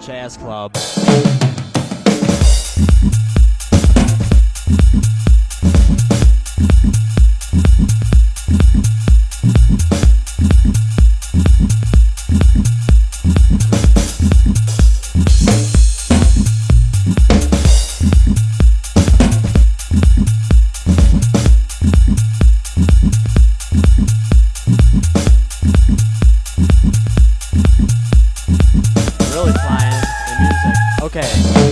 Jazz Club. Okay.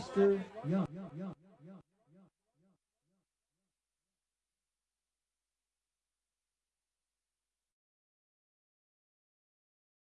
Lester Young.